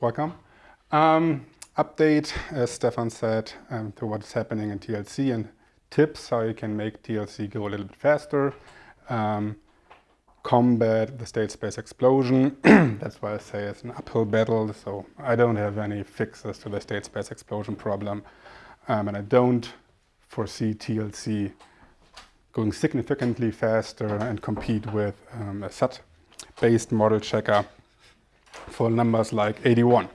Welcome. Um, update, as Stefan said, um, to what's happening in TLC and tips how you can make TLC go a little bit faster. Um, combat the state space explosion. That's why I say it's an uphill battle. So I don't have any fixes to the state space explosion problem. Um, and I don't foresee TLC going significantly faster and compete with um, a SAT-based model checker for numbers like 81.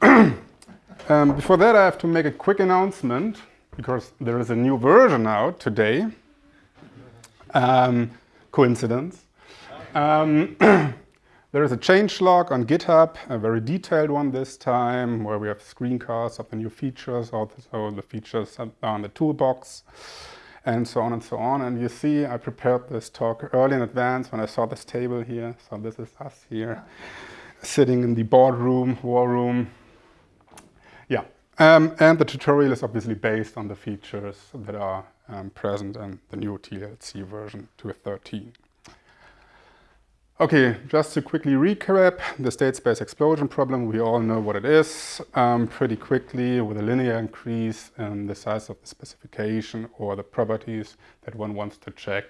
um, before that, I have to make a quick announcement because there is a new version out today. Um, coincidence. Um, there is a change log on GitHub, a very detailed one this time, where we have screencasts of the new features, also the features on the toolbox, and so on and so on. And you see, I prepared this talk early in advance when I saw this table here. So this is us here, sitting in the boardroom, war room. Yeah, um, and the tutorial is obviously based on the features that are um, present in the new TLC version 2.13. Okay, just to quickly recap, the state space explosion problem, we all know what it is um, pretty quickly with a linear increase in the size of the specification or the properties that one wants to check,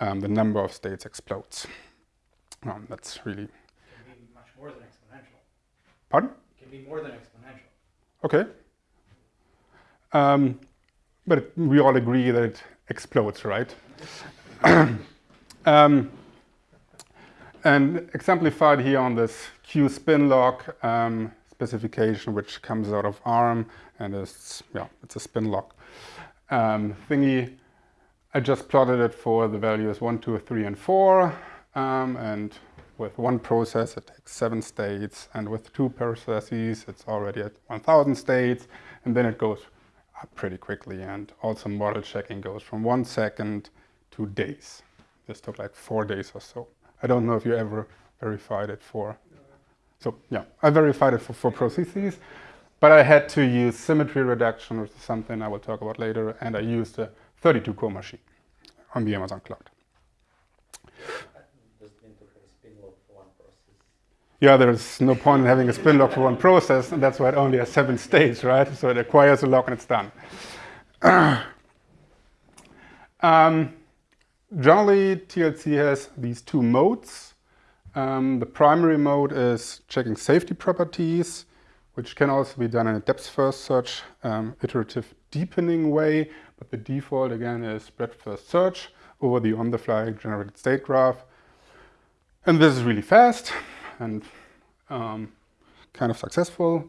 um, the number of states explodes. Um, that's really... It can be much more than exponential. Pardon? It can be more than exponential. Okay. Um, but we all agree that it explodes, right? and exemplified here on this Q spin lock um, specification, which comes out of ARM, and it's, yeah, it's a spin lock um, thingy. I just plotted it for the values 1, 2, 3, and 4. Um, and with one process, it takes seven states. And with two processes, it's already at 1,000 states. And then it goes up pretty quickly. And also model checking goes from one second to days. This took like four days or so. I don't know if you ever verified it for. So yeah, I verified it for, for processes, but I had to use symmetry reduction, which is something I will talk about later, and I used a 32 core machine on the Amazon cloud. yeah, there's no point in having a spin lock for one process, and that's why it only has seven states, right? So it acquires a lock and it's done. um, generally, TLC has these two modes. Um, the primary mode is checking safety properties, which can also be done in a depth-first search, um, iterative deepening way, but the default, again, is breadth-first search over the on-the-fly generated state graph. And this is really fast and um, kind of successful.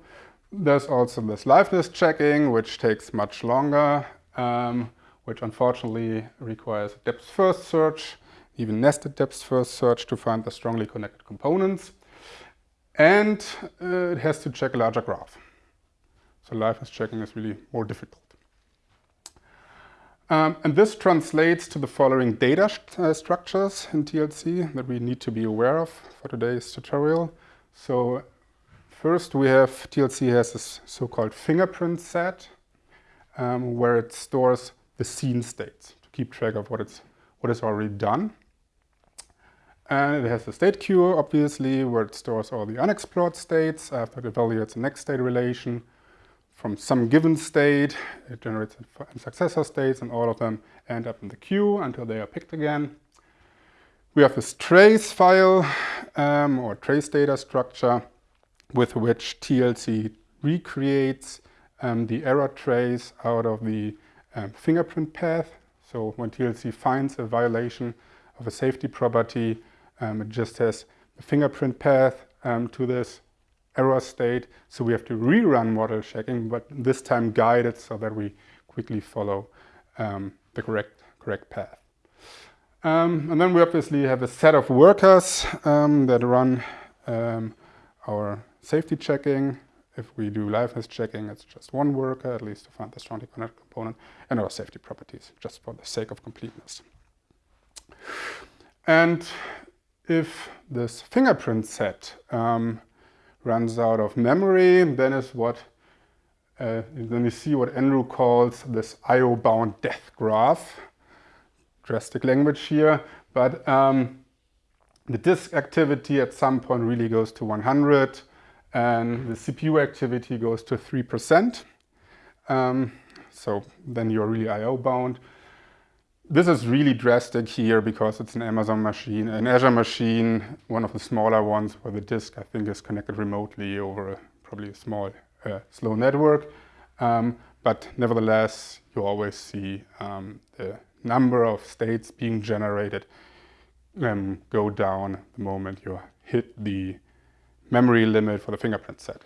There's also this liveness checking, which takes much longer, um, which unfortunately requires a depth-first search, even nested depth-first search to find the strongly connected components. And uh, it has to check a larger graph. So liveness checking is really more difficult. Um, and this translates to the following data st uh, structures in TLC that we need to be aware of for today's tutorial. So first we have, TLC has this so-called fingerprint set um, where it stores the seen states to keep track of what it's what is already done. And it has the state queue, obviously, where it stores all the unexplored states after it evaluates the next state relation from some given state, it generates successor states and all of them end up in the queue until they are picked again. We have this trace file um, or trace data structure with which TLC recreates um, the error trace out of the um, fingerprint path. So when TLC finds a violation of a safety property, um, it just has a fingerprint path um, to this error state. So we have to rerun model checking, but this time guided so that we quickly follow um, the correct, correct path. Um, and then we obviously have a set of workers um, that run our safety checking. If we do liveness checking, it's just one worker, at least to find the strongly connected component, and our safety properties, just for the sake of completeness. And if this fingerprint set um, runs out of memory, then is what uh, then you see what Andrew calls this IO-bound death graph. Drastic language here, but um, the disk activity at some point really goes to 100. And the CPU activity goes to 3%. Um, so then you're really I.O. bound. This is really drastic here because it's an Amazon machine, an Azure machine, one of the smaller ones where the disk, I think, is connected remotely over a, probably a small, uh, slow network. Um, but nevertheless, you always see um, the number of states being generated um, go down the moment you hit the memory limit for the fingerprint set.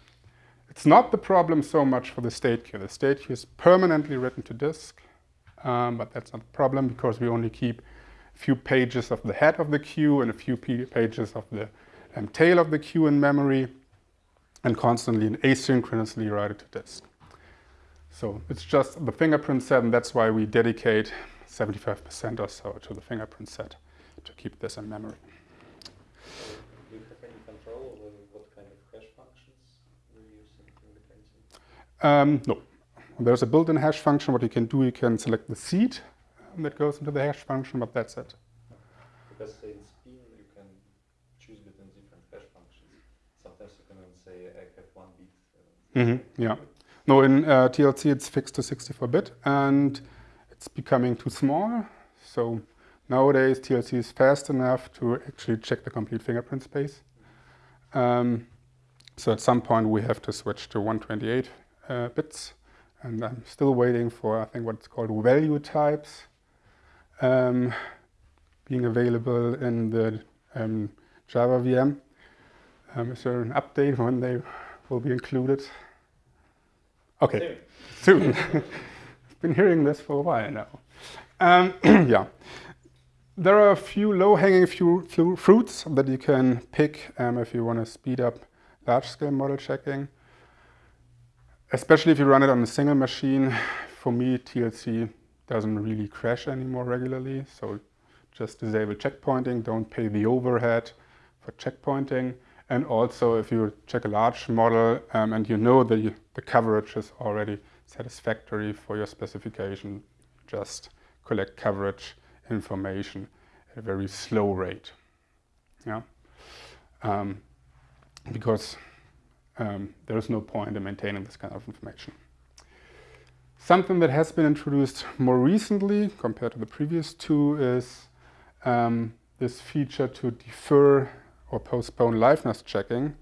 It's not the problem so much for the state queue. The state queue is permanently written to disk, um, but that's not a problem because we only keep a few pages of the head of the queue and a few pages of the um, tail of the queue in memory and constantly and asynchronously write it to disk. So it's just the fingerprint set and that's why we dedicate 75% or so to the fingerprint set to keep this in memory. Do you have any control over what kind of hash functions you use in fingerprinting? Um, no. There's a built-in hash function. What you can do, you can select the seed that goes into the hash function, but that's it. Because say in Spin you can choose between different hash functions. Sometimes you can say I have one bit. Uh, Mm -hmm. Yeah. No, in uh, TLC it's fixed to 64-bit and it's becoming too small. So nowadays TLC is fast enough to actually check the complete fingerprint space. Um, so at some point we have to switch to 128 uh, bits and I'm still waiting for I think what's called value types um, being available in the um, Java VM. Um, is there an update when they will be included? Okay, soon. I've been hearing this for a while now. Um, yeah, there are a few low-hanging few fruits that you can pick um, if you want to speed up large-scale model checking. Especially if you run it on a single machine. For me, TLC doesn't really crash anymore regularly, so just disable checkpointing, don't pay the overhead for checkpointing. And also, if you check a large model um, and you know you, the coverage is already satisfactory for your specification, just collect coverage information at a very slow rate. Yeah, um, because um, there is no point in maintaining this kind of information. Something that has been introduced more recently compared to the previous two is um, this feature to defer or postpone liveness checking.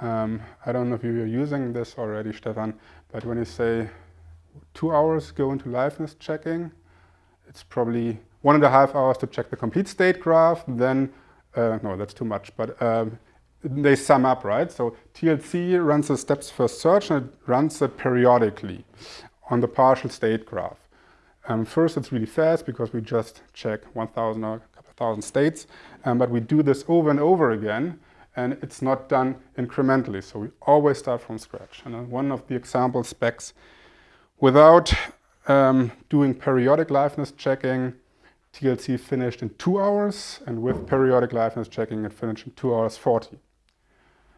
Um, I don't know if you're using this already, Stefan, but when you say two hours go into liveness checking, it's probably one and a half hours to check the complete state graph, then, uh, no, that's too much, but um, they sum up, right? So TLC runs the depth first search and it runs it periodically on the partial state graph. Um, first, it's really fast because we just check 1,000 or a couple thousand states, um, but we do this over and over again, and it's not done incrementally. So we always start from scratch. And uh, one of the example specs, without um, doing periodic liveness checking, TLC finished in two hours, and with periodic liveness checking, it finished in two hours 40.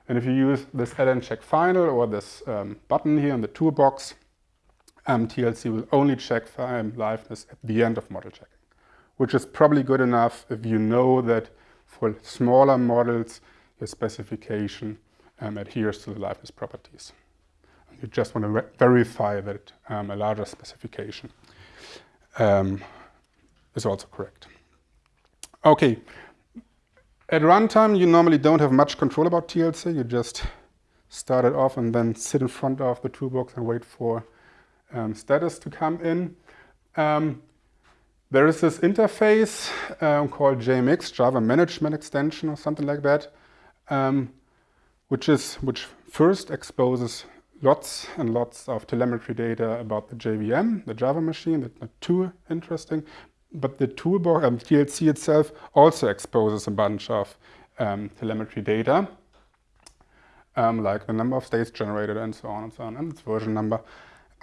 And if you use this add check final or this um, button here in the toolbox, um, TLC will only check liveness at the end of model checking which is probably good enough if you know that for smaller models, your specification um, adheres to the liveness properties. You just want to verify that um, a larger specification um, is also correct. Okay, at runtime, you normally don't have much control about TLC. You just start it off and then sit in front of the toolbox and wait for um, status to come in. Um, there is this interface um, called JMX, Java Management Extension or something like that, um, which is which first exposes lots and lots of telemetry data about the JVM, the Java machine. That's not too interesting, but the toolbox um, TLC itself also exposes a bunch of um, telemetry data, um, like the number of states generated and so on and so on, and its version number.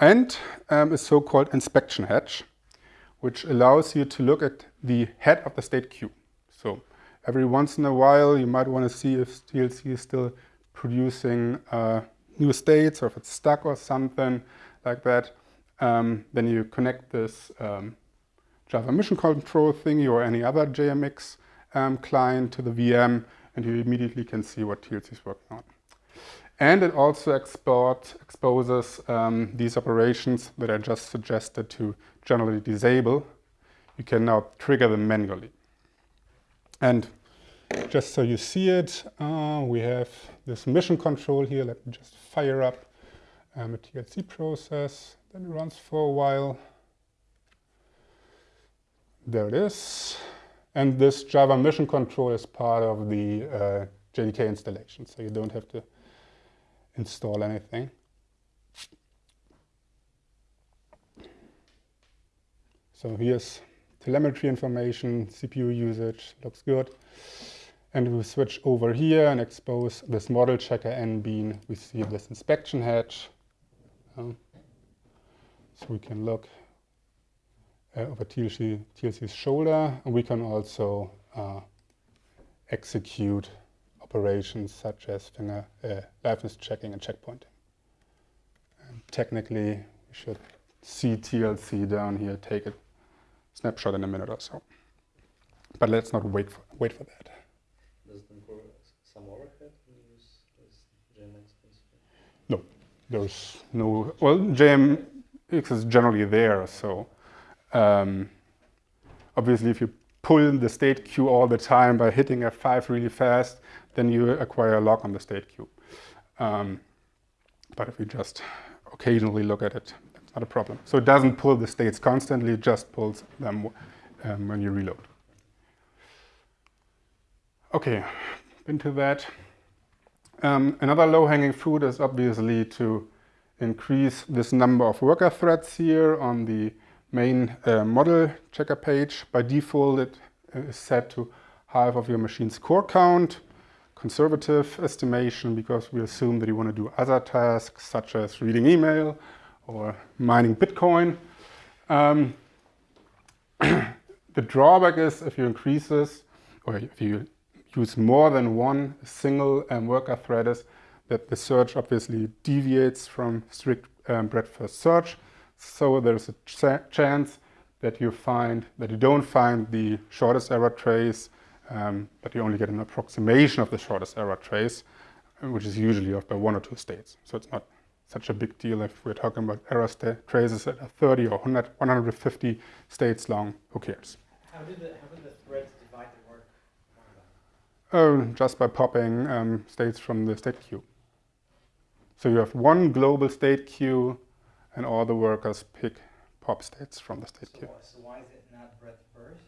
and um, a so-called inspection hatch, which allows you to look at the head of the state queue. So every once in a while, you might want to see if TLC is still producing uh, new states or if it's stuck or something like that. Um, then you connect this um, Java Mission Control thingy or any other JMX um, client to the VM and you immediately can see what TLC is working on. And it also export, exposes um, these operations that I just suggested to generally disable. You can now trigger them manually. And just so you see it, uh, we have this mission control here. Let me just fire up um, a TLC process. Then it runs for a while. There it is. And this Java mission control is part of the uh, JDK installation, so you don't have to install anything. So here's telemetry information, CPU usage, looks good. And we switch over here and expose this model checker MBean. We see this inspection hatch. Um, so we can look uh, over TLC, TLC's shoulder. And we can also uh, execute operations such as finger uh, liveness checking and checkpointing. And technically, we should see TLC down here, take a snapshot in a minute or so. But let's not wait for, wait for that. Does it incur some overhead when you use this JMX principle? No, there's no, well, JMX is generally there, so um, obviously if you pull the state queue all the time by hitting F5 really fast, then you acquire a lock on the state queue. Um, but if you just occasionally look at it, it's not a problem. So it doesn't pull the states constantly, it just pulls them um, when you reload. Okay, into that. Um, another low-hanging fruit is obviously to increase this number of worker threads here on the main uh, model checker page. By default, it is set to half of your machine's core count, conservative estimation, because we assume that you want to do other tasks such as reading email or mining Bitcoin. Um, the drawback is if you increase this, or if you use more than one single um, worker thread is that the search obviously deviates from strict um, breadth first search. So there's a ch chance that you find that you don't find the shortest error trace, um, but you only get an approximation of the shortest error trace, which is usually off by one or two states. So it's not such a big deal if we're talking about error traces that are 30 or 100, 150 states long, who cares? How did the, how did the threads divide the work? Oh, just by popping um, states from the state queue. So you have one global state queue and all the workers pick pop states from the state So, queue. so why is it not breadth first?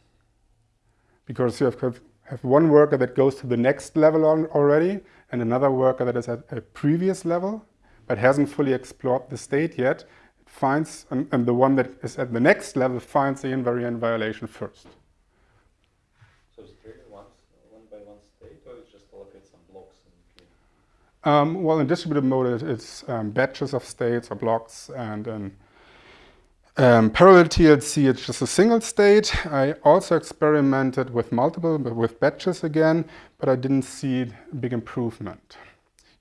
Because you have, have one worker that goes to the next level on already and another worker that is at a previous level but hasn't fully explored the state yet. It finds, and, and the one that is at the next level finds the invariant violation first. So it's triggered once, one by one state, or it's just allocate some blocks in the queue? Um, well, in distributed mode, it's um, batches of states or blocks, and in um, parallel TLC, it's just a single state. I also experimented with multiple, but with batches again, but I didn't see a big improvement.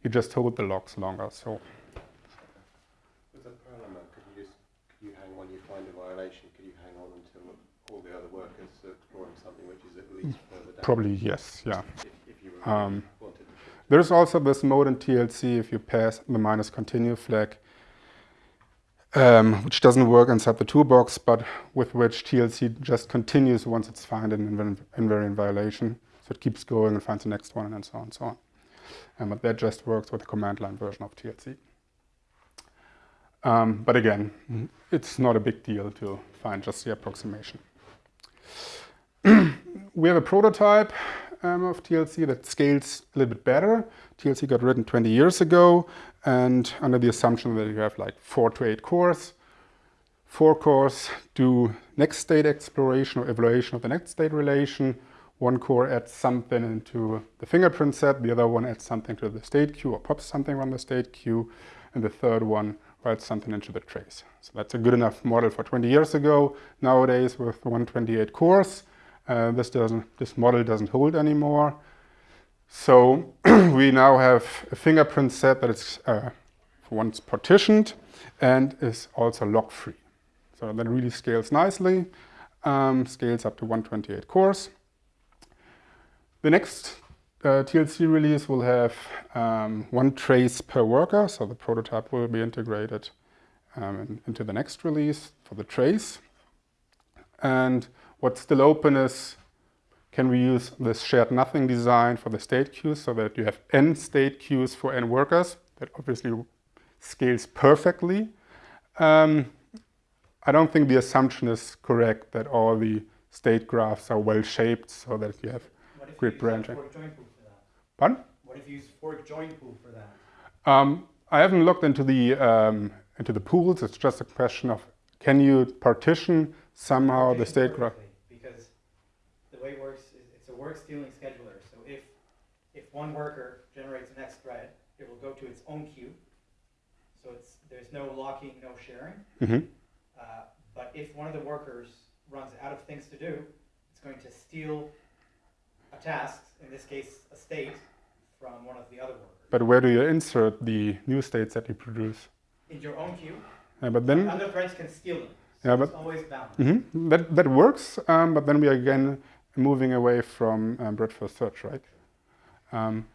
You just hold the locks longer, so With a parallel mode, could you just could you hang on? You find a violation. Could you hang on until all the other workers are exploring something which is at least further down? probably yes, yeah. If, if to. There's also this mode in TLC if you pass the minus continue flag, um, which doesn't work inside the toolbox, but with which TLC just continues once it's found an invar- invariant violation. So it keeps going and finds the next one and so on and so on. Um, but that just works with the command line version of TLC. Um, but again, it's not a big deal to find just the approximation. we have a prototype um, of TLC that scales a little bit better. TLC got written 20 years ago, and under the assumption that you have like four to eight cores. Four cores do next state exploration or evaluation of the next state relation. One core adds something into the fingerprint set, the other one adds something to the state queue or pops something from the state queue, and the third one writes something into the trace. So that's a good enough model for 20 years ago. Nowadays, with 128 cores, uh, this doesn't this model doesn't hold anymore. So we now have a fingerprint set that is uh, once partitioned and is also lock-free. So that really scales nicely, um, scales up to 128 cores. The next uh, TLC release will have um, one trace per worker, so the prototype will be integrated um, into the next release for the trace. And what's still open is, can we use this shared nothing design for the state queues so that you have n state queues for n workers? That obviously scales perfectly. Um, I don't think the assumption is correct that all the state graphs are well shaped so that you have What if Grid you use branching. fork join pool for that? Pardon? What if you use fork join pool for that? Um, I haven't looked into the um, into the pools. It's just a question of can you partition somehow the state graph? The way it works is it's a work stealing scheduler. So if, if one worker generates the next thread, it will go to its own queue. So it's, there's no locking, no sharing. hmm Uh, But if one of the workers runs out of things to do, it's going to steal a task, in this case, a state, from one of the other workers. But where do you insert the new states that you produce? In your own queue, Uh, but then other threads can steal them. So Yeah, it's but- always balanced. Mhm. That that works, um, but then we are again moving away from um, breadth first search, right? Um,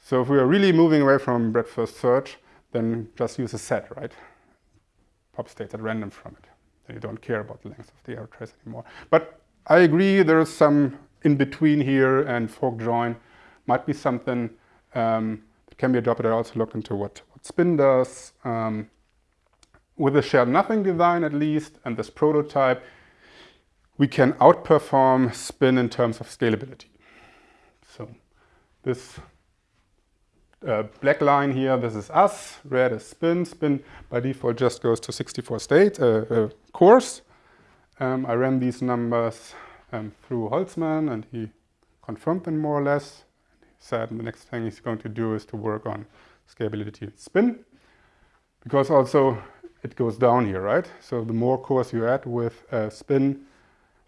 so if we are really moving away from breadth first search, then just use a set, right? Pop states at random from it. Then you don't care about the length of the error trace anymore. But I agree, there is some in between here, and fork join might be something um, that can be adopted. I also looked into what, what spin does. Um, with the shared nothing design at least, and this prototype, we can outperform spin in terms of scalability. So this uh, black line here, this is us, red is spin. Spin by default just goes to 64 state uh, uh, cores. Um, I ran these numbers um, through Holzmann and he confirmed them more or less. He said the next thing he's going to do is to work on scalability in spin because also it goes down here, right? So the more cores you add with uh, spin,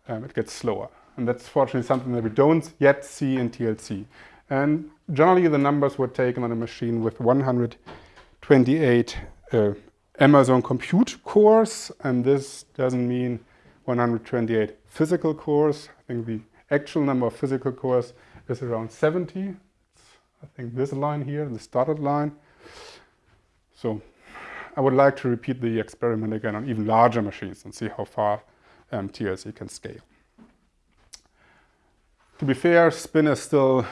um, it gets slower. And that's fortunately something that we don't yet see in TLC. And generally the numbers were taken on a machine with 128 uh, Amazon compute cores. And this doesn't mean 128 physical cores. I think the actual number of physical cores is around 70. It's, I think this line here, the started line. So I would like to repeat the experiment again on even larger machines and see how far um, TLC can scale. To be fair, spin is still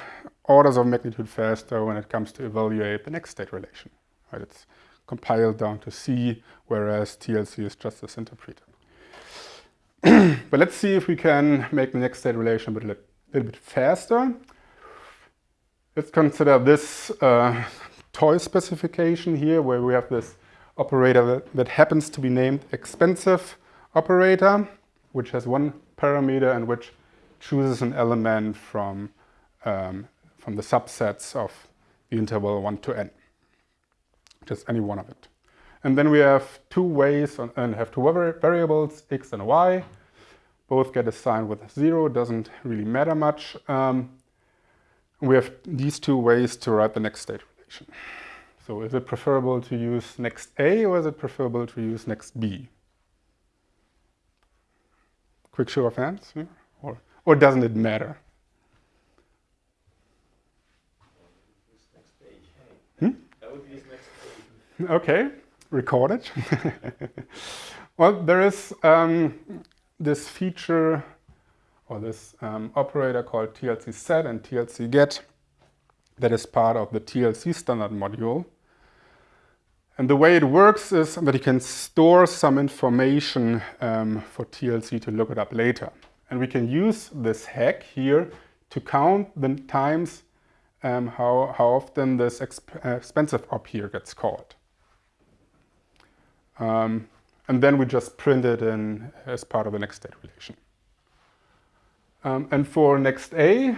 orders of magnitude faster when it comes to evaluate the next state relation. Right? It's compiled down to C, whereas TLC is just this interpreter. but let's see if we can make the next state relation a little, little bit faster. Let's consider this uh, toy specification here, where we have this operator that, that happens to be named expensive operator, which has one parameter and which chooses an element from, um, from the subsets of the interval 1 to n, just any one of it. And then we have two ways on, and have two variables, x and y. Both get assigned with 0, doesn't really matter much. Um, we have these two ways to write the next state relation. So is it preferable to use next A or is it preferable to use next B? Quick show of hands, yeah? or, or doesn't it matter? Use next page. Hmm? I would use next page. Okay, recorded. well, there is um, this feature or this um, operator called TLC set and TLC get that is part of the TLC standard module. And the way it works is that you can store some information um, for TLC to look it up later. And we can use this hack here to count the times um, how, how often this exp uh, expensive op here gets called. Um, and then we just print it in as part of the next state relation. Um, and for next A,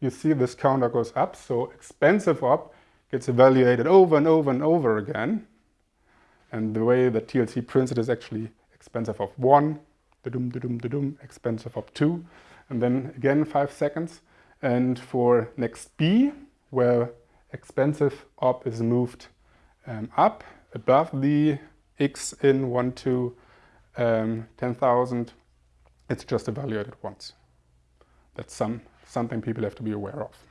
you see this counter goes up, so expensive op gets evaluated over and over and over again. And the way that TLC prints it is actually expensive of one, da-dum, da-dum, da-dum, expensive of two, and then again five seconds. And for next B, where expensive op is moved um, up above the x in 1 to um, 10,000, it's just evaluated once. That's some, something people have to be aware of.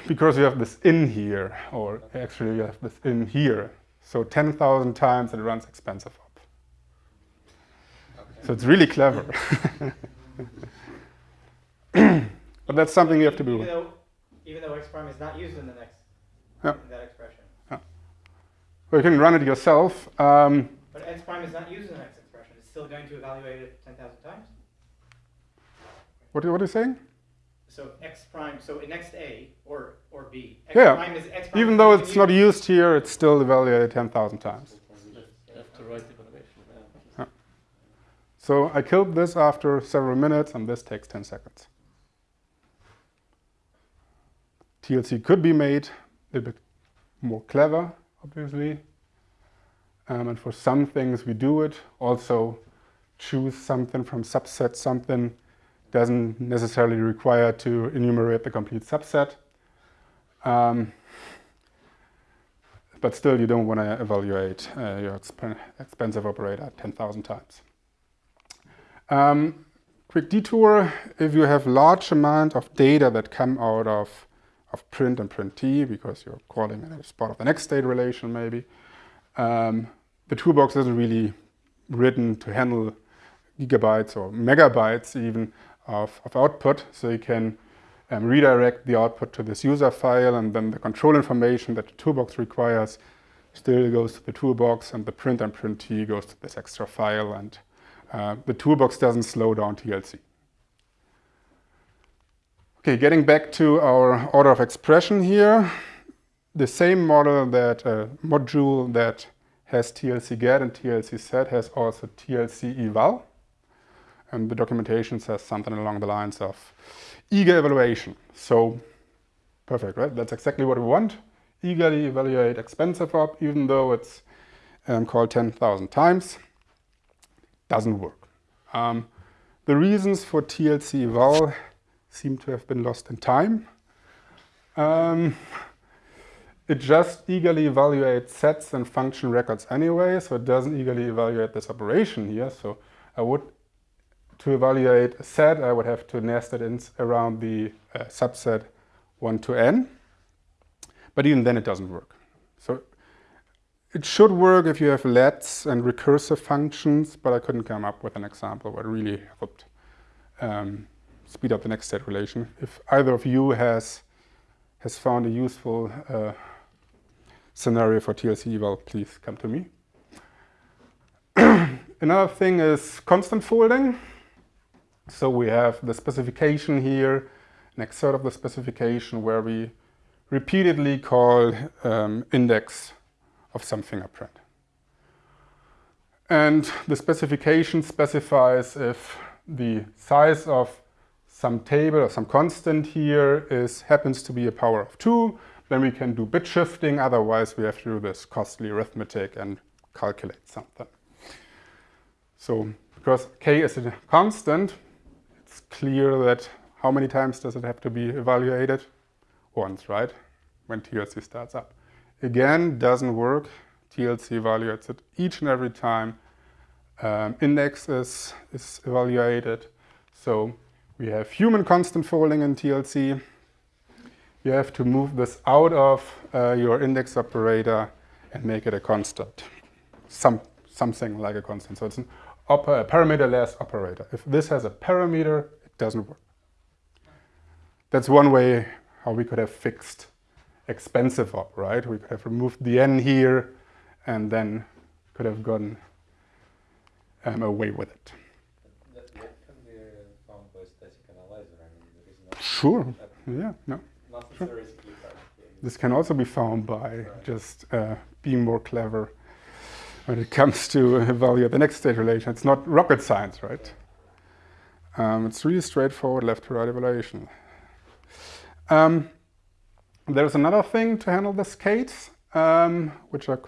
because you have this in here, or actually you have this in here. So 10,000 times it runs expensive op. So it's really clever. but that's something you have to Even do. though, even though x prime is not used in the next, Yeah. in that expression. Or you can run it yourself. Um, But x prime is not used in the next expression. It's still going to evaluate it 10,000 times. what, what are you saying? So x prime, so in next A or, or B, x Yeah. prime is x prime. Even though it's not used here, it's still evaluated 10,000 times. Left to right evaluation. Yeah. So I killed this after several minutes, and this takes 10 seconds. TLC could be made a little bit more clever, obviously. Um, and for some things we do it. Also, choose something from subset something doesn't necessarily require to enumerate the complete subset. Um, but still, you don't want to evaluate uh, your exp- expensive operator 10,000 times. Um, quick detour, if you have large amount of data that come out of, of print and print t, because you're calling it as part of the next state relation maybe, um, the toolbox isn't really written to handle gigabytes or megabytes even of, of output, so you can um, redirect the output to this user file and then the control information that the toolbox requires still goes to the toolbox and the print and print t goes to this extra file and uh, the toolbox doesn't slow down TLC. Okay, getting back to our order of expression here, the same model that uh, module that has TLC get and TLC set has also TLC eval. And the documentation says something along the lines of eager evaluation. So perfect, right? That's exactly what we want. Eagerly evaluate expensive op, even though it's um, called 10,000 times. Doesn't work. Um, the reasons for TLC eval seem to have been lost in time. Um, it just eagerly evaluates sets and function records anyway, so it doesn't eagerly evaluate this operation here. So I would, to evaluate a set, I would have to nest it in around the uh, subset 1 to n. But even then it doesn't work. So it should work if you have lets and recursive functions, but I couldn't come up with an example it really helped um, speed up the next set relation. If either of you has has found a useful uh, scenario for TLC eval, please come to me. Another thing is constant folding. So we have the specification here, an excerpt of the specification where we repeatedly call um, index of some fingerprint. And the specification specifies if the size of some table or some constant here is happens to be a power of 2, then we can do bit shifting, otherwise we have to do this costly arithmetic and calculate something. So because k is a constant, it's clear that how many times does it have to be evaluated? Once, right? When TLC starts up. Again, doesn't work. TLC evaluates it each and every time um, index is, is evaluated. So we have human constant folding in TLC. You have to move this out of uh, your index operator and make it a constant. Some, something like a constant. So it's an oper a parameterless operator. If this has a parameter, it doesn't work. That's one way how we could have fixed expensive op, right? We could have removed the n here and then could have gone um, away with it. That, that be found by static analyzer. I mean, there is Sure. Yeah, no. hard. This can also be found by just uh, being more clever when it comes to evaluate the next state relation. It's not rocket science, right? Um, it's really straightforward left to right evaluation. Um, there's another thing to handle this case, um, which are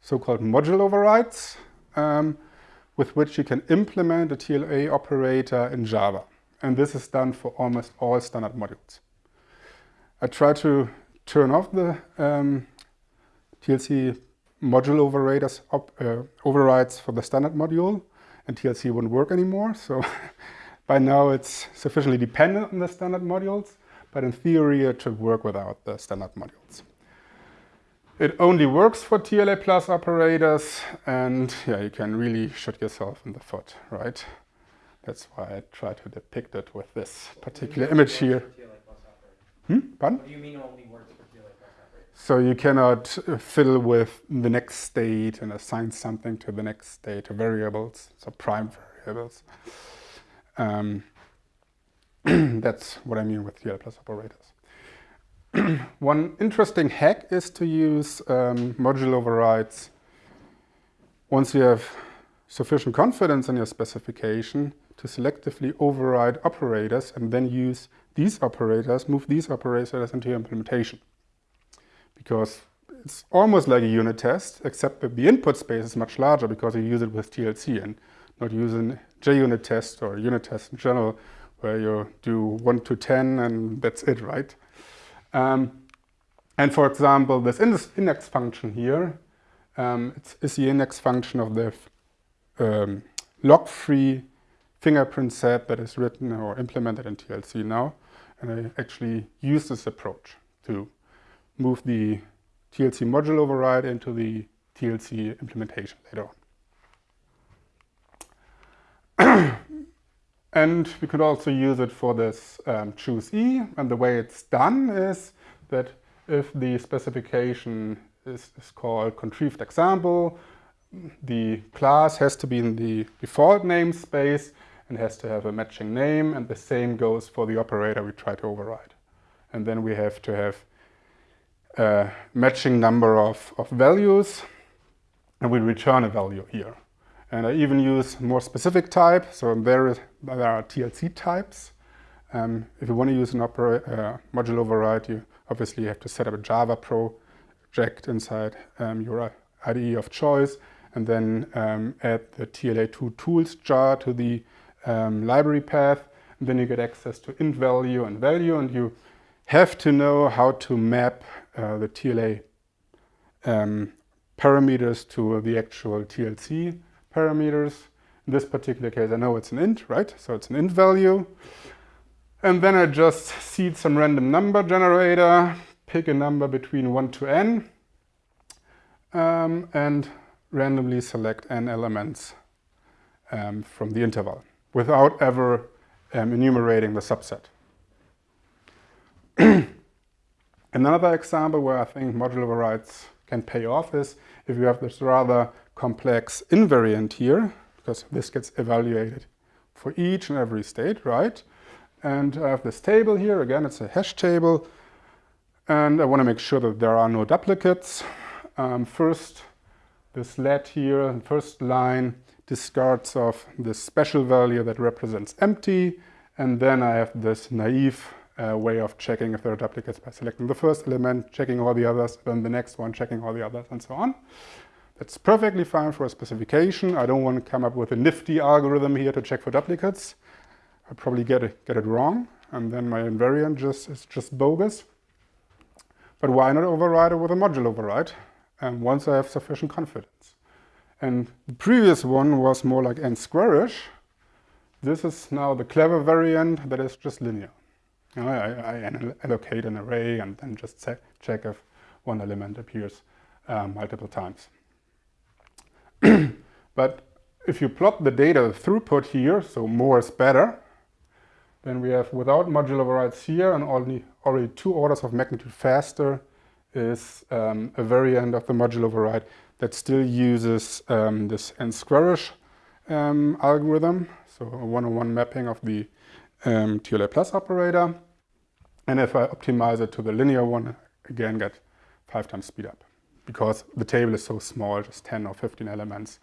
so-called module overrides, um, with which you can implement a TLA operator in Java. And this is done for almost all standard modules. I try to turn off the um, TLC module overrides, op, uh, overrides for the standard module, and TLC wouldn't work anymore. So by now it's sufficiently dependent on the standard modules. but in theory it should work without the standard modules. It only works for TLA plus operators and yeah, you can really shoot yourself in the foot, right? That's why I try to depict it with this particular What do you mean image here. works for TLA plus operators? Hmm? Pardon? So you cannot uh, fill with the next state and assign something to the next state of variables, so prime variables. Um, that's what I mean with TLA plus operators. One interesting hack is to use um, module overrides once you have sufficient confidence in your specification to selectively override operators and then use these operators, move these operators into your implementation. Because it's almost like a unit test, except that the input space is much larger because you use it with TLC and not using JUnit test or unit test in general, where you do 1 to 10 and that's it, right? Um, and for example, this index function here um, the index function of the um, lock-free fingerprint set that is written or implemented in TLC now. And I actually use this approach to move the TLC module override into the TLC implementation later on. and we could also use it for this um, choose E. And the way it's done is that if the specification is, is called contrived example, the class has to be in the default namespace and has to have a matching name and the same goes for the operator we try to override. And then we have to have a matching number of, of values and we return a value here. And I even use more specific type, so there, is, there are TLC types. Um, if you want to use an uh, module override, you obviously have to set up a Java project inside um, your IDE of choice and then um, add the TLA2 tools jar to the um, library path. And then you get access to int value and value, and you have to know how to map uh, the TLA um, parameters to the actual TLC parameters. In this particular case, I know it's an int, right? So it's an int value. And then I just seed some random number generator, pick a number between 1 to n, um, and randomly select n elements um, from the interval without ever um, enumerating the subset. Another example where I think module overrides can pay off is if you have this rather complex invariant here, because this gets evaluated for each and every state, right? And I have this table here, again, it's a hash table, and I want to make sure that there are no duplicates. Um, first, this let here, first line, discards of this special value that represents empty, and then I have this naive uh, way of checking if there are duplicates by selecting the first element, checking all the others, then the next one, checking all the others, and so on. That's perfectly fine for a specification. I don't want to come up with a nifty algorithm here to check for duplicates. I probably get it, get it wrong, and then my invariant just is just bogus. But why not override it with a module override? And once I have sufficient confidence. And the previous one was more like n squarish. This is now the clever variant that is just linear. You know, I, I, allocate an array and then just check if one element appears uh, multiple times. but if you plot the data throughput here, so more is better, then we have without module overrides here and only already two orders of magnitude faster is um, a variant of the module override that still uses um, this n squarish um, algorithm, so a one-on-one -one mapping of the um, TLA plus operator. And if I optimize it to the linear one, again get five times speed up because the table is so small, just 10 or 15 elements.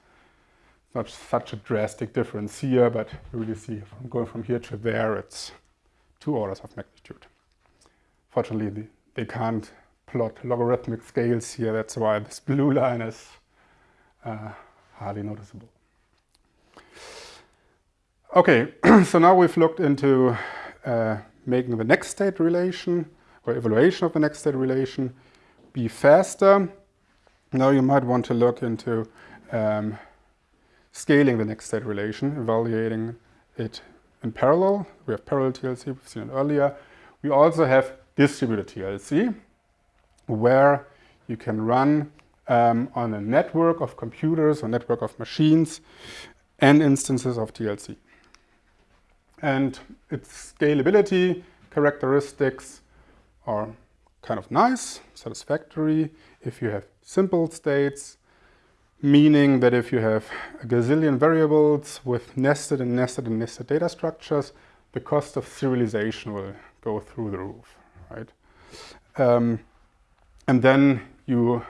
Not such a drastic difference here, but you really see from going from here to there, it's two orders of magnitude. Fortunately, they can't plot logarithmic scales here. That's why this blue line is uh, hardly noticeable. Okay, so now we've looked into uh, making the next state relation or evaluation of the next state relation be faster. Now you might want to look into um, scaling the next state relation, evaluating it in parallel. We have parallel TLC, we've seen it earlier. we also have distributed TLC, where you can run um, on a network of computers or network of machines and instances of TLC. And its scalability characteristics are kind of nice, satisfactory. If you have simple states, meaning that if you have a gazillion variables with nested and nested and nested data structures, the cost of serialization will go through the roof, right? Um, and then you,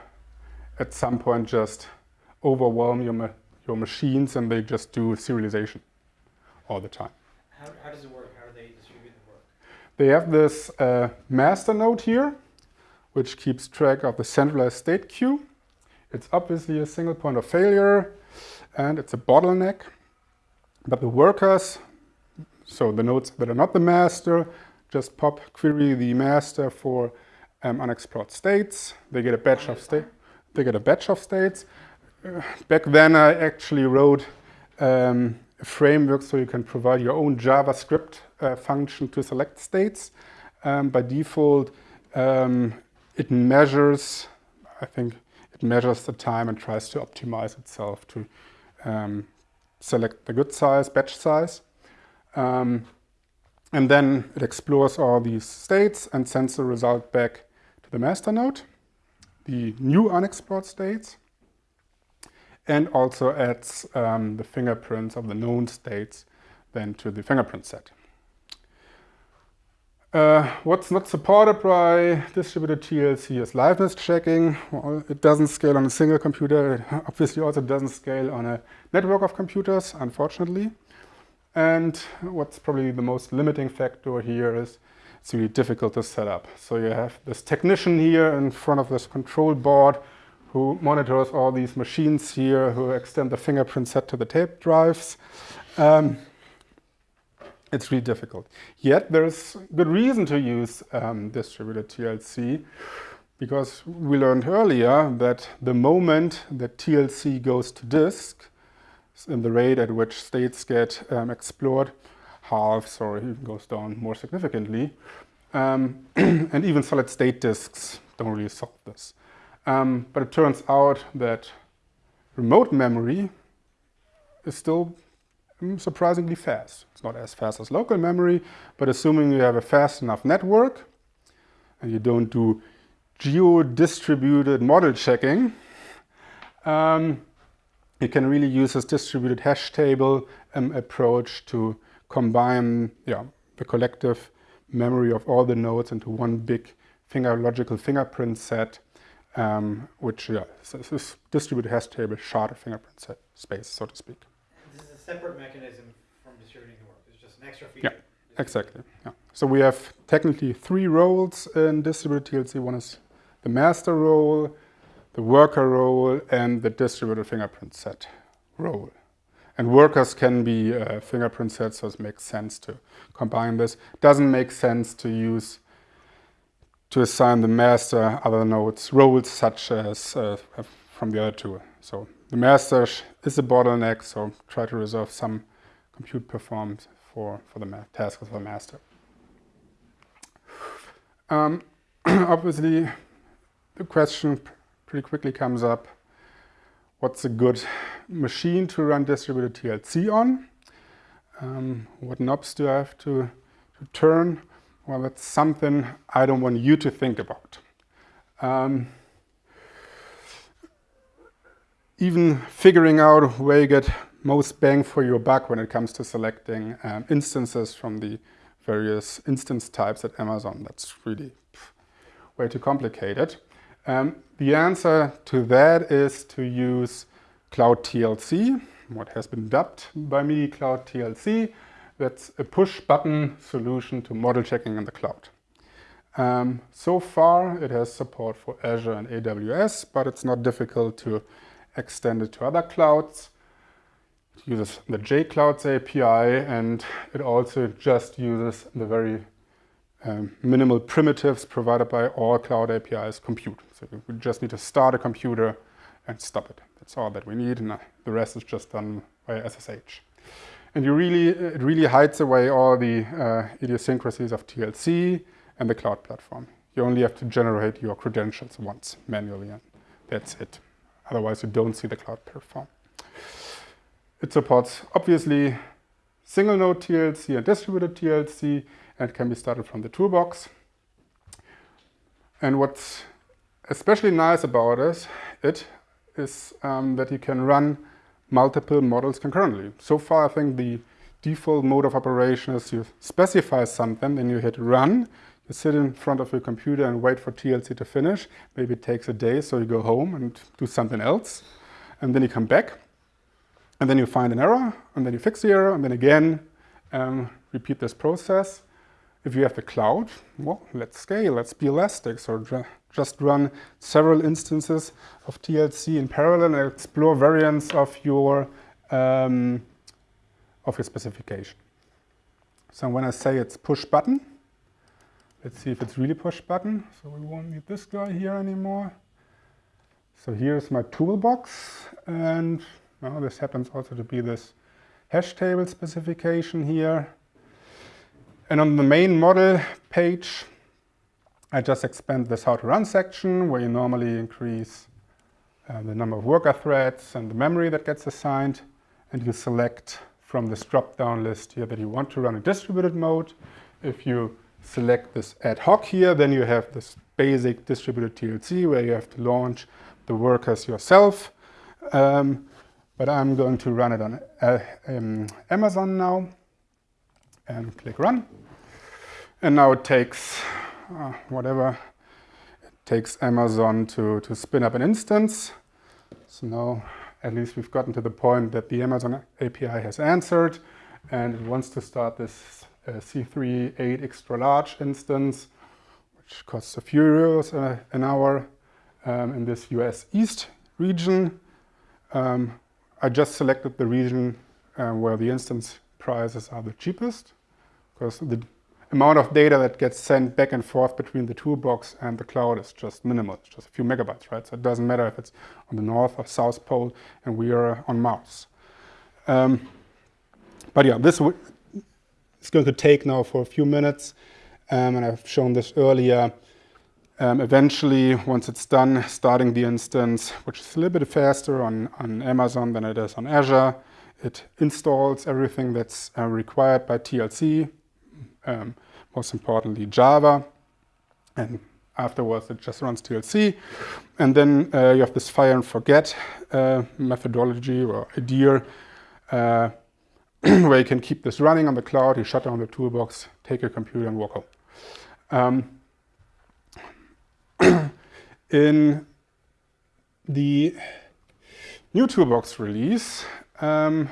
at some point, just overwhelm your, ma your machines and they just do serialization all the time. How, how does it work? How do they distribute the work? They have this uh, master node here, which keeps track of the centralized state queue. It's obviously a single point of failure and it's a bottleneck. But the workers, so the nodes that are not the master, just pop query the master for um, unexplored states. They get a batch of state. They get a batch of states. Uh, back then, I actually wrote um, framework so you can provide your own JavaScript uh, function to select states. Um, by default, um, it measures, I think, it measures the time and tries to optimize itself to um, select the good size, batch size. Um, and then it explores all these states and sends the result back to the master node, the new unexplored states, and also adds um, the fingerprints of the known states then to the fingerprint set. Uh, what's not supported by distributed TLC is liveness checking. Well, it doesn't scale on a single computer. It obviously also doesn't scale on a network of computers, unfortunately. And what's probably the most limiting factor here is it's really difficult to set up. So you have this technician here in front of this control board who monitors all these machines here, who extend the fingerprint set to the tape drives. Um, it's really difficult. Yet there's good reason to use um, distributed TLC because we learned earlier that the moment that TLC goes to disk, and the rate at which states get um, explored halves or even goes down more significantly. Um, and even solid state disks don't really solve this. Um, but it turns out that remote memory is still mm, surprisingly fast. It's not as fast as local memory, but assuming you have a fast enough network and you don't do geo-distributed model checking, um, you can really use this distributed hash table um, approach to combine yeah, the collective memory of all the nodes into one big finger logical fingerprint set, um, which yeah, is this distributed hash table shard fingerprint set space, so to speak. This is a separate mechanism from distributing the work. It's just an extra feature. Yeah, exactly. Yeah. So we have technically three roles in distributed TLC. One is the master role, the worker role and the distributed fingerprint set role. And workers can be uh, fingerprint sets, so it makes sense to combine this. Doesn't make sense to use, to assign the master other nodes roles such as uh, from the other two. So the master is a bottleneck, so try to reserve some compute performance for, for the task of the master. Um, obviously, the question pretty quickly comes up, what's a good machine to run distributed TLC on? Um, what knobs do I have to, to, turn? Well, that's something I don't want you to think about. Um, even figuring out where you get most bang for your buck when it comes to selecting um, instances from the various instance types at Amazon, that's really way too complicated. Um, the answer to that is to use Cloud TLC, what has been dubbed by me Cloud TLC. That's a push button solution to model checking in the cloud. Um, so far it has support for Azure and AWS, but it's not difficult to extend it to other clouds. It uses the JClouds API and it also just uses the very um, minimal primitives provided by all cloud APIs compute. So we just need to start a computer and stop it. That's all that we need, and the rest is just done by SSH. And you really, it really hides away all the uh, idiosyncrasies of TLC and the cloud platform. You only have to generate your credentials once manually, and that's it. Otherwise, you don't see the cloud platform. It supports, obviously, single node TLC and distributed TLC, and can be started from the toolbox. And what's especially nice about it, it is um, that you can run multiple models concurrently. So far, I think the default mode of operation is you specify something, then you hit run, you sit in front of your computer and wait for TLC to finish. Maybe it takes a day, so you go home and do something else. And then you come back, and then you find an error, and then you fix the error, and then again, um, repeat this process. If you have the cloud, well, let's scale, let's be elastic. So just run several instances of TLC in parallel and explore variants of your, um, of your specification. So when I say it's push button, let's see if it's really push button. So we won't need this guy here anymore. So here's my toolbox and well, this happens also to be this hash table specification here. And on the main model page, I just expand this how to run section where you normally increase uh, the number of worker threads and the memory that gets assigned. And you select from this drop-down list here that you want to run a distributed mode. If you select this ad hoc here, then you have this basic distributed TLC where you have to launch the workers yourself. Um, but I'm going to run it on uh, um, Amazon now and click run. And now it takes uh, whatever, it takes Amazon to, to spin up an instance. So now at least we've gotten to the point that the Amazon API has answered and it wants to start this uh, C3 8 extra large instance, which costs a few euros uh, an hour um, in this US East region. Um, I just selected the region uh, where the instance prices are the cheapest because the amount of data that gets sent back and forth between the toolbox and the cloud is just minimal. It's just a few megabytes, right? So it doesn't matter if it's on the north or south pole and we are on Mars. Um, but yeah, this is going to take now for a few minutes. Um, and I've shown this earlier. Um, eventually, once it's done, starting the instance, which is a little bit faster on, on Amazon than it is on Azure, it installs everything that's uh, required by TLC, um, most importantly Java, and afterwards it just runs TLC. And then uh, you have this fire and forget uh, methodology or idea uh, where you can keep this running on the cloud, you shut down the toolbox, take your computer and walk home. Um, in the new toolbox release, um,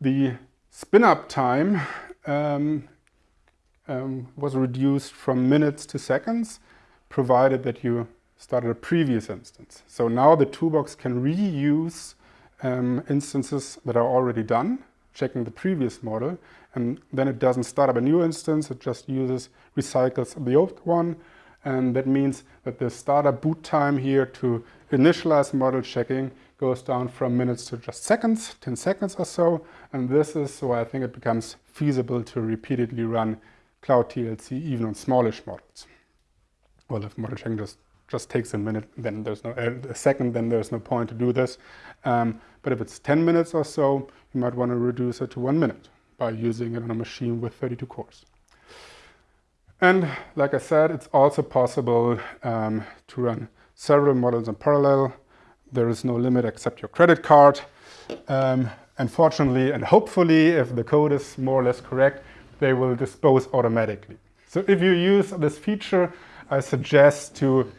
the spin-up time um, um, was reduced from minutes to seconds, provided that you started a previous instance. So now the toolbox can reuse um, instances that are already done, checking the previous model, and then it doesn't start up a new instance, it just uses, recycles the old one, and that means that the startup boot time here to initialize model checking goes down from minutes to just seconds, 10 seconds or so. And this is why I think it becomes feasible to repeatedly run Cloud TLC even on smallish models. Well, if model checking just, just takes a minute, then there's no, uh, a second, then there's no point to do this. Um, but if it's 10 minutes or so, you might want to reduce it to one minute by using it on a machine with 32 cores. And like I said, it's also possible um, to run several models in parallel there is no limit except your credit card. Um, unfortunately and hopefully, if the code is more or less correct, they will dispose automatically. So if you use this feature, I suggest to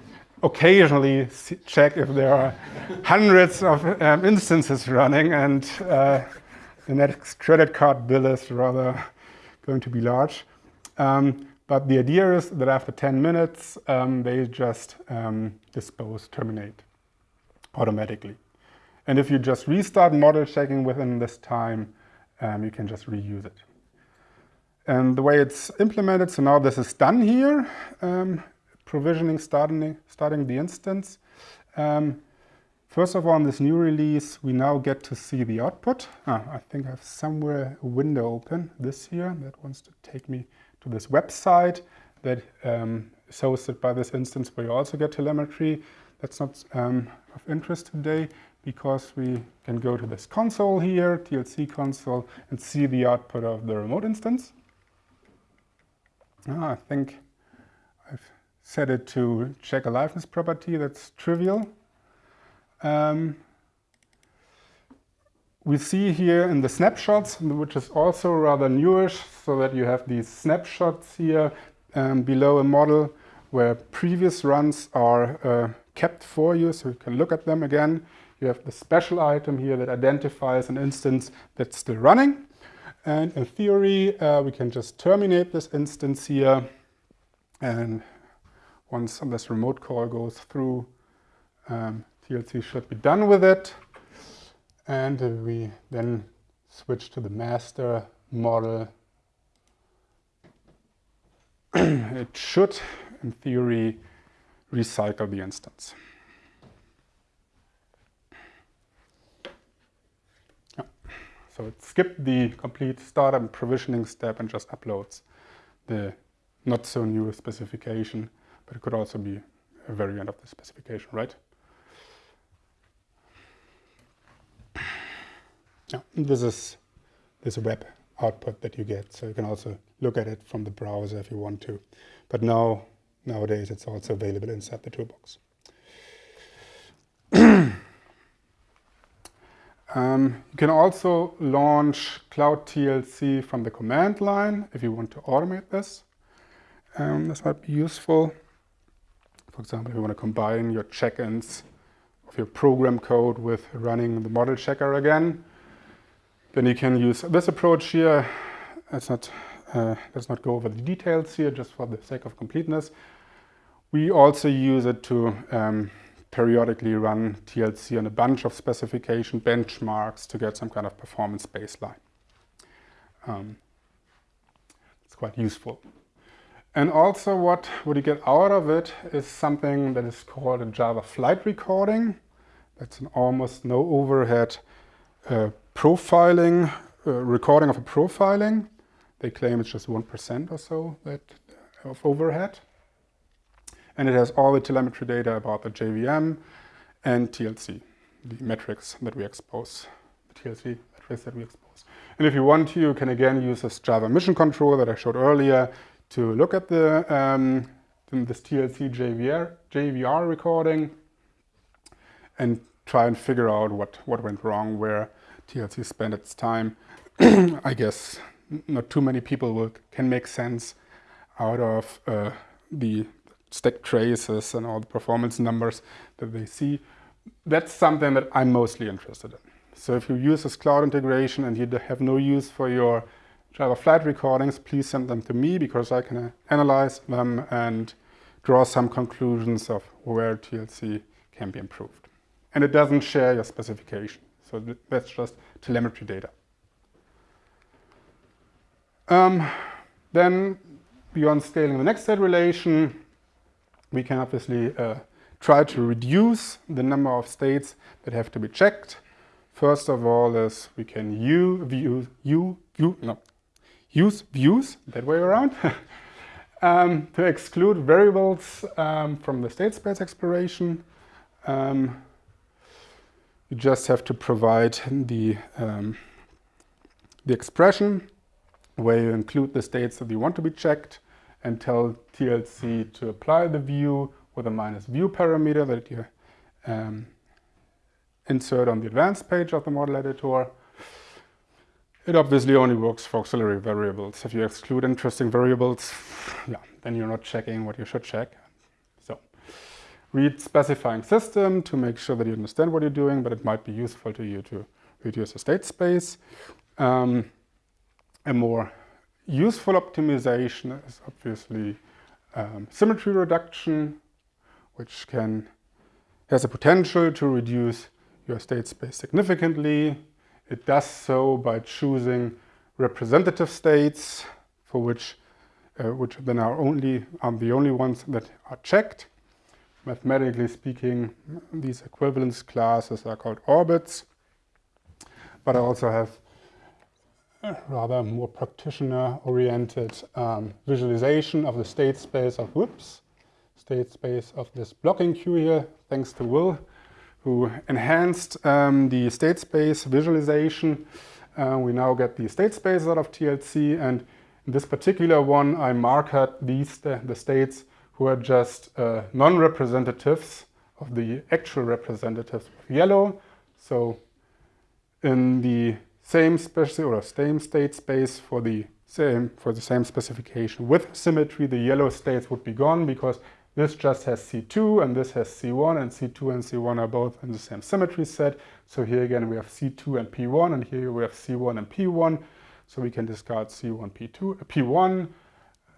occasionally check if there are hundreds of um, instances running and uh, the next credit card bill is rather going to be large. Um, but the idea is that after 10 minutes, um, they just um, dispose, terminate automatically. And if you just restart model checking within this time, um, you can just reuse it. And the way it's implemented, so now this is done here, um, provisioning, starting, starting the instance. Um, First of all, in this new release, we now get to see the output. Ah, I think I have somewhere a window open this here that wants to take me to this website that um, is hosted by this instance where you also get telemetry. That's not um, of interest today because we can go to this console here, TLC console, and see the output of the remote instance. Ah, I think I've set it to check aliveness property. That's trivial. Um, we see here in the snapshots, which is also rather newish, so that you have these snapshots here um, below a model where previous runs are uh, kept for you, so you can look at them again. You have the special item here that identifies an instance that's still running. And in theory, uh, we can just terminate this instance here. And once this remote call goes through, um, TLC should be done with it. And we then switch to the master model. it should, in theory, recycle the instance. So it skipped the complete startup and provisioning step and just uploads the not so new specification, but it could also be a variant of the specification, right? Yeah, this is this web output that you get. So you can also look at it from the browser if you want to. But now, nowadays, it's also available inside the toolbox. um, you can also launch Cloud TLC from the command line if you want to automate this. Um, this might be useful. For example, if you want to combine your check-ins of your program code with running the model checker again, then you can use this approach here. Let's not, uh, let's not go over the details here, just for the sake of completeness. We also use it to um, periodically run TLC on a bunch of specification benchmarks to get some kind of performance baseline. Um, it's quite useful. And also what, what you get out of it is something that is called a Java flight recording. That's an almost no overhead uh, profiling, uh, recording of a profiling. They claim it's just 1% or so that, of overhead. And it has all the telemetry data about the JVM and TLC, the metrics that we expose, the TLC metrics that we expose. And if you want to, you can again use this Java mission control that I showed earlier to look at the um, this TLC JFR, JFR recording and try and figure out what, what went wrong, where TLC spent its time. I guess not too many people will, can make sense out of uh, the stack traces and all the performance numbers that they see. That's something that I'm mostly interested in. So if you use this cloud integration and you have no use for your Java flight recordings, please send them to me because I can uh, analyze them and draw some conclusions of where TLC can be improved. And it doesn't share your specification. So that's just telemetry data. Um, then beyond scaling the next state relation, we can obviously uh, try to reduce the number of states that have to be checked. First of all is we can view, view, no, use views, that way around, um, to exclude variables um, from the state space exploration. Um, you just have to provide the, um, the expression where you include the states that you want to be checked and tell TLC to apply the view with a minus view parameter that you um, insert on the advanced page of the model editor. It obviously only works for auxiliary variables. If you exclude interesting variables, yeah, then you're not checking what you should check So read specifying system to make sure that you understand what you're doing, but it might be useful to you to reduce the state space. Um, a more useful optimization is obviously um, symmetry reduction, which can has a potential to reduce your state space significantly. It does so by choosing representative states for which uh, which then are only are the only ones that are checked mathematically speaking, these equivalence classes are called orbits. But I also have rather more practitioner-oriented um, visualization of the state space of, whoops, state space of this blocking queue here, thanks to Will, who enhanced um, the state space visualization. Uh, we now get the state space out of TLC, and in this particular one, I marked these the states who are just uh, non-representatives of the actual representatives of yellow. So in the same special or same state space for the same for the same specification with symmetry, the yellow states would be gone because this just has C2 and this has C1 and C2 and C1 are both in the same symmetry set. So here again we have C2 and P1 and here we have C1 and P1. So we can discard C1, P2, P1,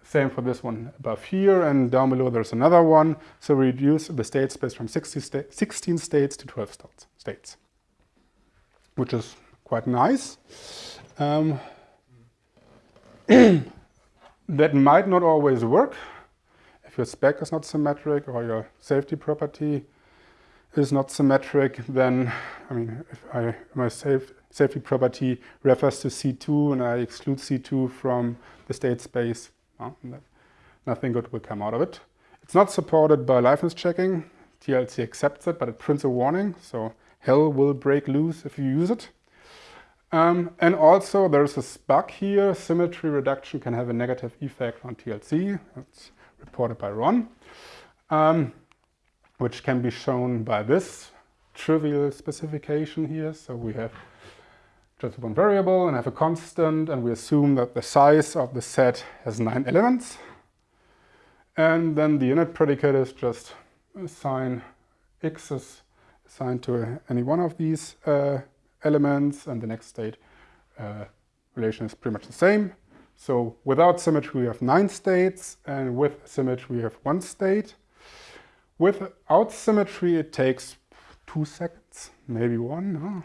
same for this one above here, and down below there's another one. So we reduce the state space from 16 states to 12 states, which is quite nice. Um, that might not always work. If your spec is not symmetric or your safety property is not symmetric, then, I mean, if I, my safe, safety property refers to C2 and I exclude C2 from the state space, nothing good will come out of it. It's not supported by liveness checking. TLC accepts it, but it prints a warning, so hell will break loose if you use it. Um, and also there's a bug here, symmetry reduction can have a negative effect on TLC. It's reported by Ron, um, which can be shown by this trivial specification here. So we have just one variable and have a constant and we assume that the size of the set has nine elements. And then the init predicate is just assign x is assigned to any one of these uh, elements and the next state uh, relation is pretty much the same. So without symmetry we have nine states and with symmetry we have one state. Without symmetry it takes two seconds, maybe one. No?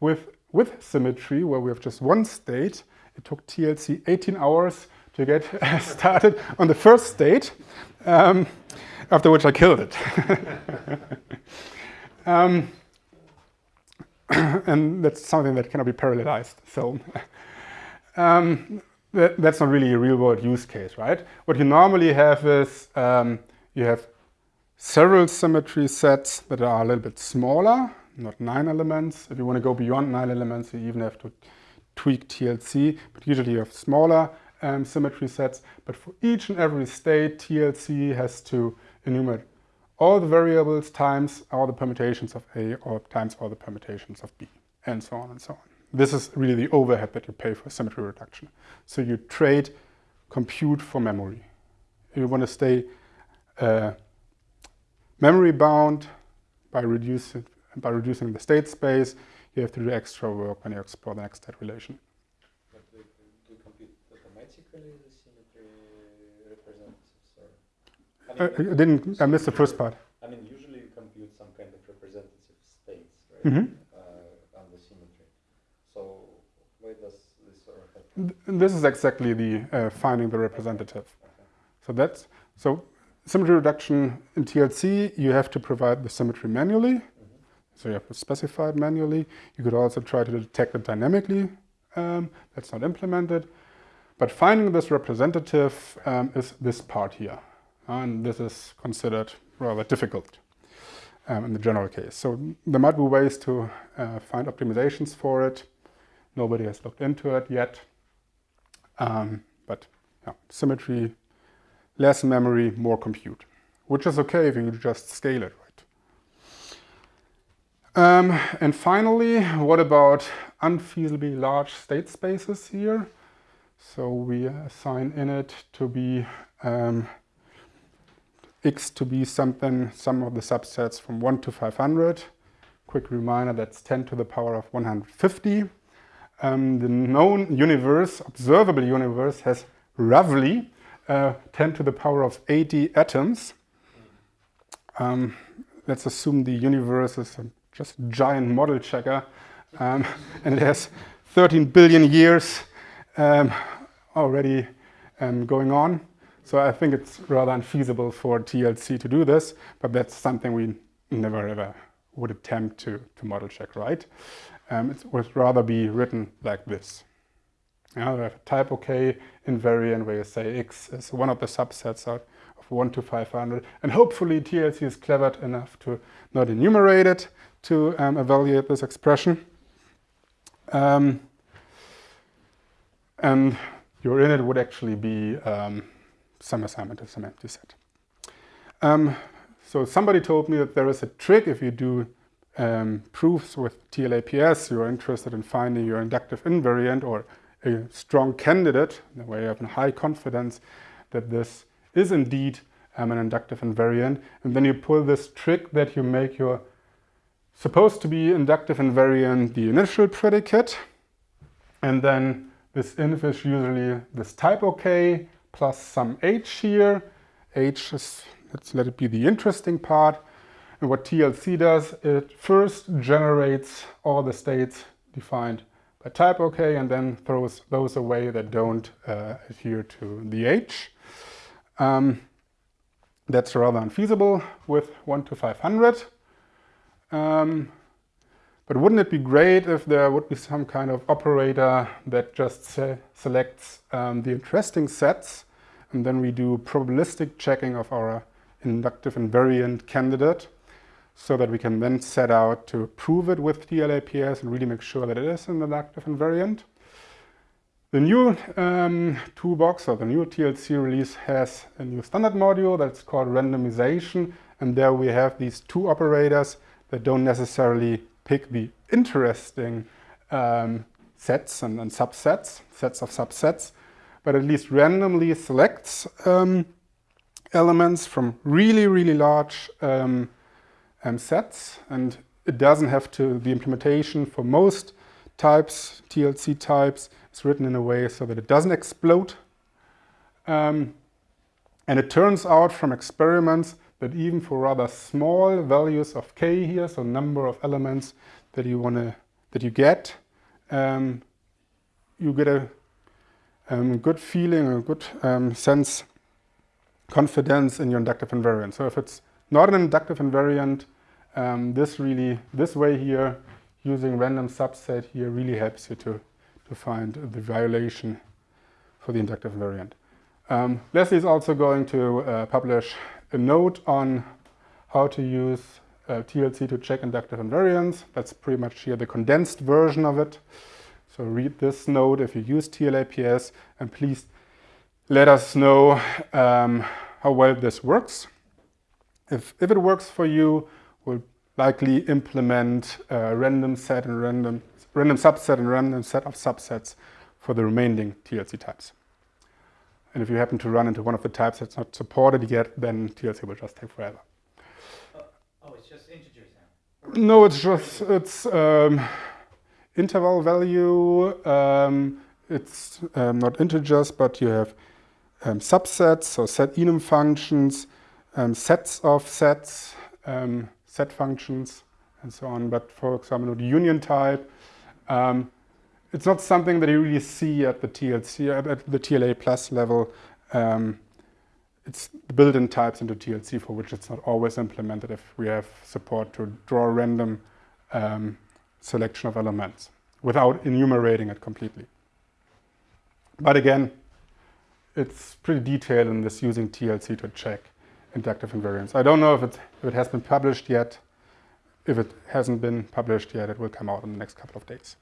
With with symmetry, where we have just one state, it took TLC 18 hours to get started on the first state, um, after which I killed it. um, and that's something that cannot be parallelized. So um, that, that's not really a real-world use case, right? What you normally have is um, you have several symmetry sets that are a little bit smaller, not nine elements. If you want to go beyond nine elements, you even have to tweak TLC, but usually you have smaller um, symmetry sets. But for each and every state, TLC has to enumerate all the variables times all the permutations of A or times all the permutations of B, and so on and so on. This is really the overhead that you pay for symmetry reduction. So you trade compute for memory. If you want to stay uh, memory bound by reducing by reducing the state space, you have to do extra work when you explore the next state relation. But do, do you compute automatically the symmetry representatives? Or? I, uh, mean, uh, I didn't, I missed the first part. I mean, usually you compute some kind of representative states, right, mm -hmm. uh, on the symmetry. So why does this sort of happen? This is exactly the uh, finding the representative. Okay. So that's, so symmetry reduction in TLC, you have to provide the symmetry manually. So you have to specify it manually. You could also try to detect it dynamically. Um, that's not implemented. But finding this representative um, is this part here. And this is considered rather difficult um, in the general case. So there might be ways to uh, find optimizations for it. Nobody has looked into it yet. Um, but yeah, symmetry, less memory, more compute, which is okay if you just scale it, um, and finally, what about unfeasibly large state spaces here? So we assign init to be um, x to be something, some of the subsets from 1 to 500. Quick reminder, that's 10 to the power of 150. Um, the known universe, observable universe, has roughly uh, 10 to the power of 80 atoms. Um, let's assume the universe is just giant model checker. Um, and it has 13 billion years um, already um, going on. So I think it's rather unfeasible for TLC to do this, but that's something we never ever would attempt to, to model check, right? Um, it would rather be written like this. Now we have a type OK invariant where you say X is one of the subsets out of 1 to 500. And hopefully TLC is clever enough to not enumerate it to um, evaluate this expression. Um, and your init would actually be um, some assignment of some empty set. Um, so somebody told me that there is a trick if you do um, proofs with TLAPS, you're interested in finding your inductive invariant or a strong candidate, where you have a high confidence that this is indeed um, an inductive invariant. And then you pull this trick that you make your supposed to be inductive invariant the initial predicate. And then this inf is usually this type OK plus some h here. h is, let's let it be the interesting part. And what TLC does, it first generates all the states defined by type OK and then throws those away that don't uh, adhere to the H. Um, that's rather unfeasible with 1 to 500. Um, but wouldn't it be great if there would be some kind of operator that just se selects um, the interesting sets and then we do probabilistic checking of our inductive invariant candidate so that we can then set out to prove it with TLAPS and really make sure that it is an inductive invariant. The new um, toolbox or the new TLC release has a new standard module that's called randomization and there we have these two operators that don't necessarily pick the interesting um, sets and, and, subsets, sets of subsets, but at least randomly selects um, elements from really, really large um, um, sets and it doesn't have to, the implementation for most types, TLC types, is written in a way so that it doesn't explode. Um, and it turns out from experiments that even for rather small values of k here, so number of elements that you want to, that you get, um, you get a um, good feeling, a good um, sense, confidence in your inductive invariant. So if it's not an inductive invariant. Um, this really, this way here, using random subset here really helps you to, to find the violation for the inductive invariant. Um, Leslie is also going to uh, publish a note on how to use uh, TLC to check inductive invariance. That's pretty much here the condensed version of it. So read this note if you use TLAPS and please let us know um, how well this works. If, if it works for you, we'll likely implement a random set and random, random subset and random set of subsets for the remaining TLC types. And if you happen to run into one of the types that's not supported yet, then TLC will just take forever. Oh, oh it's just integers now? No, it's just, it's um, interval value. Um, it's um, not integers, but you have um, subsets, so set enum functions, um, sets of sets, um, set functions, and so on. But for example, the union type, um, it's not something that you really see at the TLC, at the TLA plus level. Um, it's the built-in types into TLC for which it's not always implemented if we have support to draw random um, selection of elements without enumerating it completely. But again, it's pretty detailed in this using TLC to check inductive invariance. I don't know if it, if it has been published yet. If it hasn't been published yet, it will come out in the next couple of days.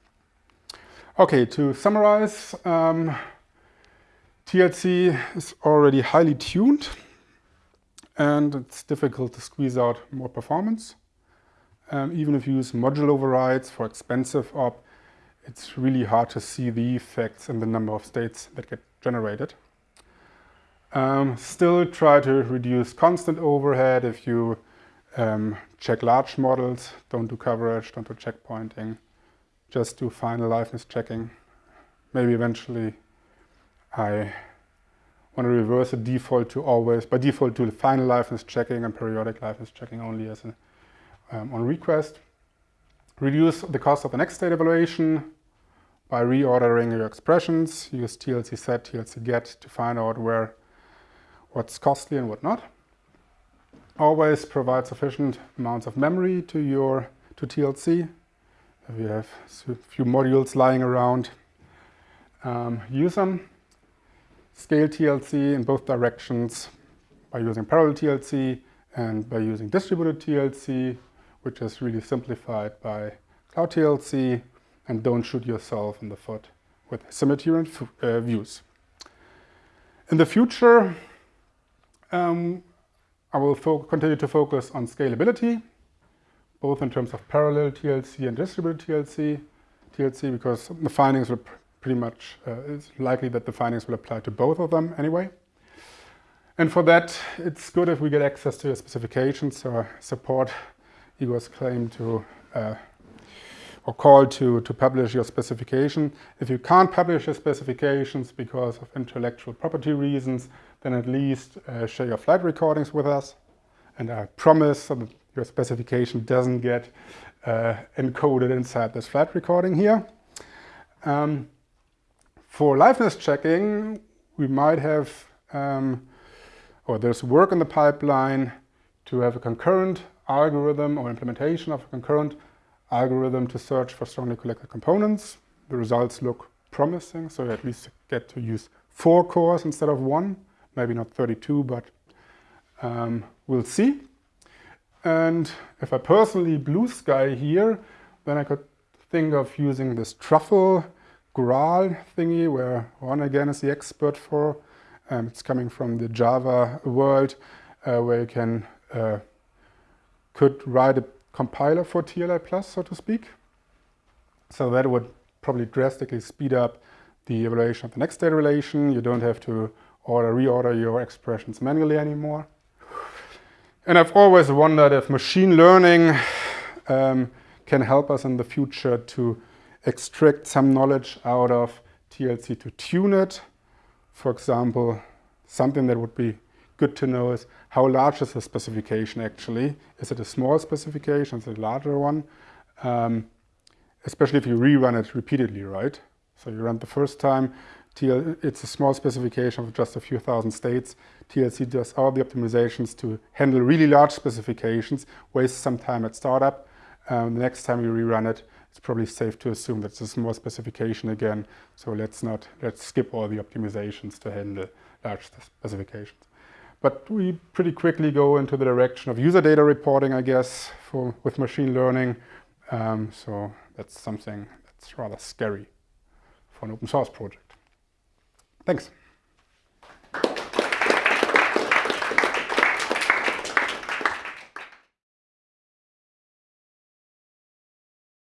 Okay, to summarize, um, TLC is already highly tuned and it's difficult to squeeze out more performance. Um, even if you use module overrides for expensive op, it's really hard to see the effects in the number of states that get generated. Um, still try to reduce constant overhead if you um, check large models, don't do coverage, don't do checkpointing, just do final liveness checking. Maybe eventually I want to reverse the default to always, by default to final liveness checking and periodic liveness checking only as a, um, on request. Reduce the cost of the next state evaluation by reordering your expressions. Use TLC set, TLC get to find out where what's costly and what not. Always provide sufficient amounts of memory to your to TLC. You have a few modules lying around, um, use them. Scale TLC in both directions by using parallel TLC and by using distributed TLC, which is really simplified by Cloud TLC, and don't shoot yourself in the foot with symmetry uh, views. In the future, um, I will continue to focus on scalability, both in terms of parallel TLC and distributed TLC, TLC because the findings will pretty much, uh, it's likely that the findings will apply to both of them anyway. And for that, it's good if we get access to your specifications, so I support Igor's claim to uh, or call to, to publish your specification. If you can't publish your specifications because of intellectual property reasons, then at least uh, share your flight recordings with us. And I promise that your specification doesn't get uh, encoded inside this flight recording here. Um, for liveness checking, we might have, um, or there's work in the pipeline to have a concurrent algorithm or implementation of a concurrent algorithm to search for strongly connected components. The results look promising, so you at least get to use four cores instead of one, maybe not 32, but um, we'll see. And if I personally blue sky here, then I could think of using this truffle Graal thingy, where Ron again is the expert for. Um, it's coming from the Java world, uh, where you can uh, could write a compiler for TLA Plus, so to speak. So that would probably drastically speed up the evaluation of the next state relation. You don't have to order, reorder your expressions manually anymore. And I've always wondered if machine learning um, can help us in the future to extract some knowledge out of TLC to tune it. For example, something that would be good to know is how large is the specification actually? Is it a small specification? Is it a larger one? Um, especially if you rerun it repeatedly, right? So you run the first time, TL, it's a small specification of just a few thousand states. TLC does all the optimizations to handle really large specifications, wastes some time at startup. Um, the next time you rerun it, it's probably safe to assume that it's a small specification again. So let's not, let's skip all the optimizations to handle large specifications. But we pretty quickly go into the direction of user data reporting, I guess, for, with machine learning. Um, so that's something that's rather scary for an open source project. Thanks.